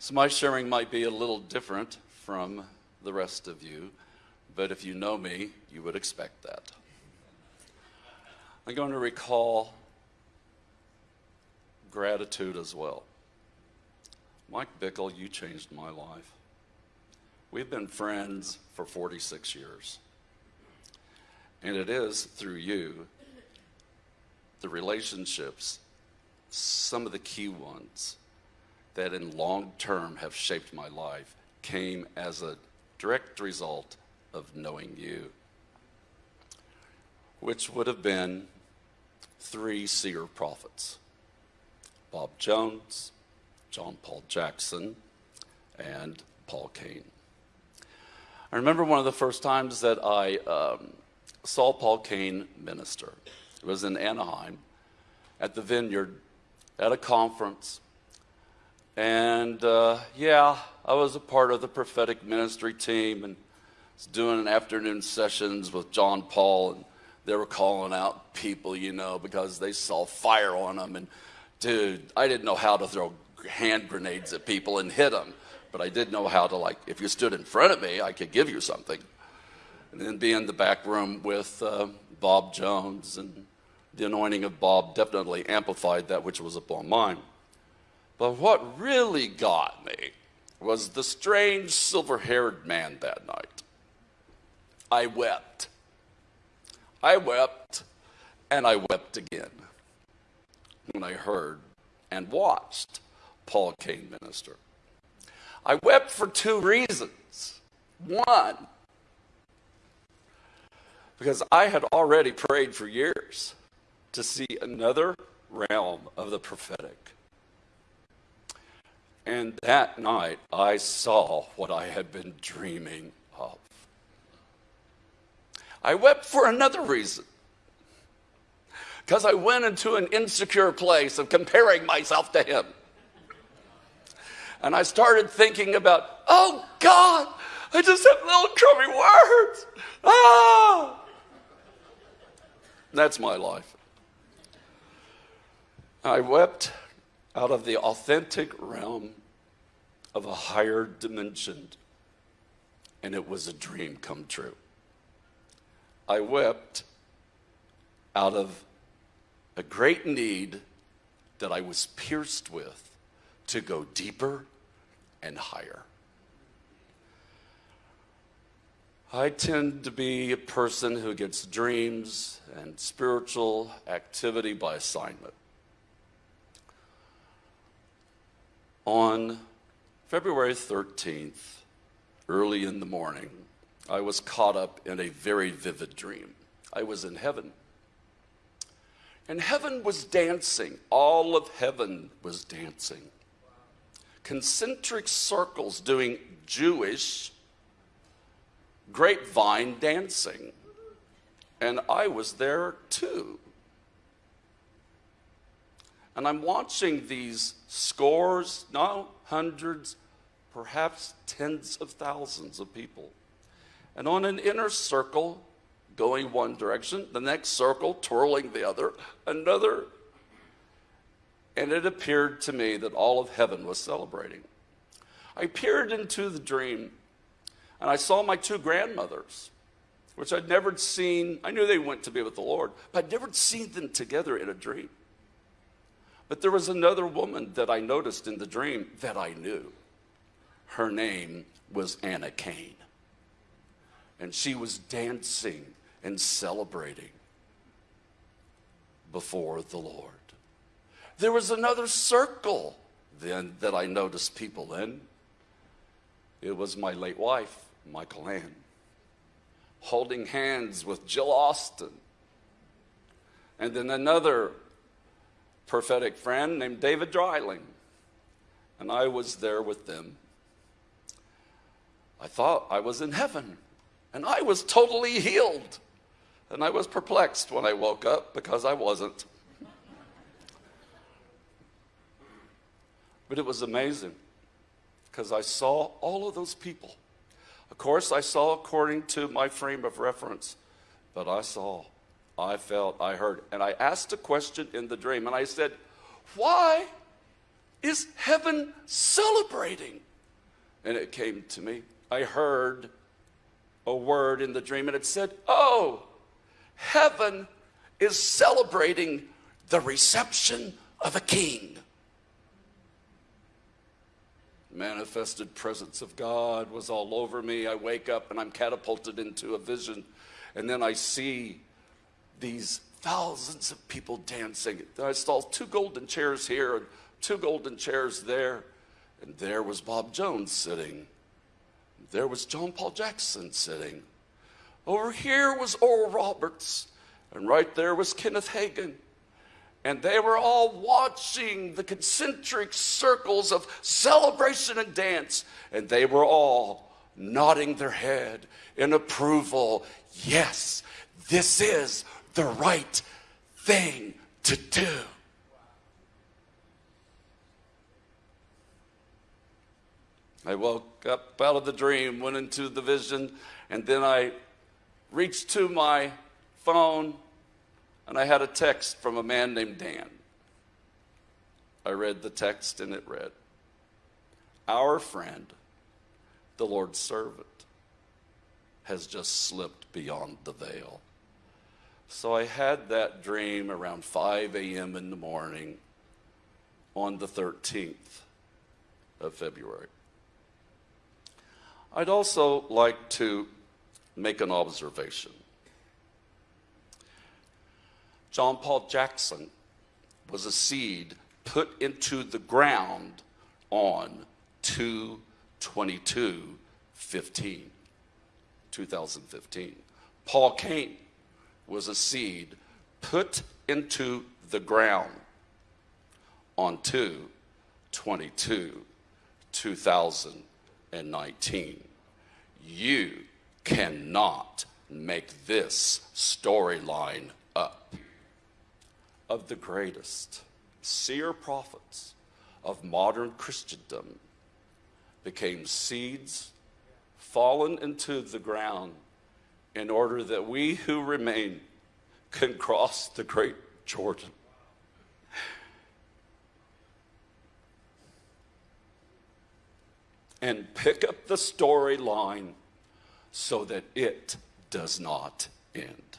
So my sharing might be a little different from the rest of you, but if you know me, you would expect that. I'm going to recall gratitude as well. Mike Bickle, you changed my life. We've been friends for 46 years. And it is through you, the relationships, some of the key ones that in long term have shaped my life, came as a direct result of knowing you, which would have been three seer prophets Bob Jones, John Paul Jackson, and Paul Cain. I remember one of the first times that I um, saw Paul Cain minister. It was in Anaheim at the Vineyard at a conference. And uh, yeah, I was a part of the prophetic ministry team and was doing afternoon sessions with John Paul. And they were calling out people, you know, because they saw fire on them. And dude, I didn't know how to throw hand grenades at people and hit them but I did know how to like, if you stood in front of me, I could give you something. And then be in the back room with uh, Bob Jones and the anointing of Bob definitely amplified that which was upon mine. But what really got me was the strange silver-haired man that night. I wept. I wept and I wept again when I heard and watched Paul Cain minister. I wept for two reasons. One, because I had already prayed for years to see another realm of the prophetic. And that night, I saw what I had been dreaming of. I wept for another reason. Because I went into an insecure place of comparing myself to him. And I started thinking about, oh God, I just have little crummy words. Ah! That's my life. I wept out of the authentic realm of a higher dimension, and it was a dream come true. I wept out of a great need that I was pierced with to go deeper and higher. I tend to be a person who gets dreams and spiritual activity by assignment. On February 13th, early in the morning, I was caught up in a very vivid dream. I was in heaven. And heaven was dancing. All of heaven was dancing concentric circles doing Jewish grapevine dancing. And I was there too. And I'm watching these scores, no, hundreds, perhaps tens of thousands of people. And on an inner circle, going one direction, the next circle twirling the other, another and it appeared to me that all of heaven was celebrating. I peered into the dream, and I saw my two grandmothers, which I'd never seen. I knew they went to be with the Lord, but I'd never seen them together in a dream. But there was another woman that I noticed in the dream that I knew. Her name was Anna Cain. And she was dancing and celebrating before the Lord. There was another circle then that I noticed people in. It was my late wife, Michal Ann, holding hands with Jill Austin. And then another prophetic friend named David Dryling. And I was there with them. I thought I was in heaven, and I was totally healed. And I was perplexed when I woke up because I wasn't. But it was amazing because I saw all of those people. Of course, I saw according to my frame of reference, but I saw, I felt, I heard. And I asked a question in the dream and I said, Why is heaven celebrating? And it came to me. I heard a word in the dream and it said, Oh, heaven is celebrating the reception of a king. Manifested presence of God was all over me. I wake up and I'm catapulted into a vision, and then I see these thousands of people dancing. I saw two golden chairs here and two golden chairs there, and there was Bob Jones sitting. There was John Paul Jackson sitting. Over here was Oral Roberts, and right there was Kenneth Hagin. And they were all watching the concentric circles of celebration and dance, and they were all nodding their head in approval. Yes, this is the right thing to do. I woke up out of the dream, went into the vision, and then I reached to my phone and I had a text from a man named Dan. I read the text and it read, Our friend, the Lord's servant, has just slipped beyond the veil. So I had that dream around 5 a.m. in the morning on the 13th of February. I'd also like to make an observation. John Paul Jackson was a seed put into the ground on 222 15, 2015. Paul Cain was a seed put into the ground on 2 22 2019. You cannot make this storyline up. Of the greatest seer prophets of modern Christendom became seeds fallen into the ground in order that we who remain can cross the great Jordan. And pick up the storyline so that it does not end.